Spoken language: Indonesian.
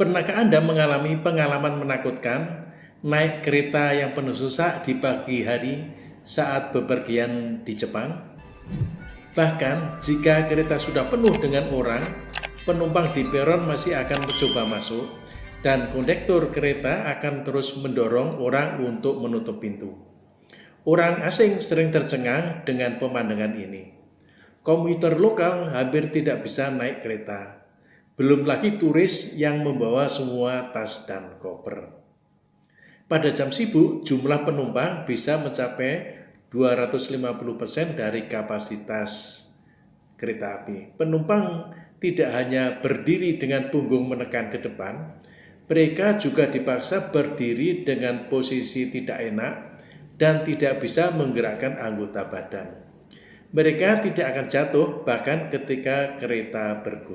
Pernahkah Anda mengalami pengalaman menakutkan naik kereta yang penuh susah di pagi hari saat bepergian di Jepang? Bahkan jika kereta sudah penuh dengan orang, penumpang di peron masih akan mencoba masuk dan kondektur kereta akan terus mendorong orang untuk menutup pintu. Orang asing sering tercengang dengan pemandangan ini. Komuter lokal hampir tidak bisa naik kereta belum lagi turis yang membawa semua tas dan koper. Pada jam sibuk, jumlah penumpang bisa mencapai 250% dari kapasitas kereta api. Penumpang tidak hanya berdiri dengan punggung menekan ke depan, mereka juga dipaksa berdiri dengan posisi tidak enak dan tidak bisa menggerakkan anggota badan. Mereka tidak akan jatuh bahkan ketika kereta bergoyang.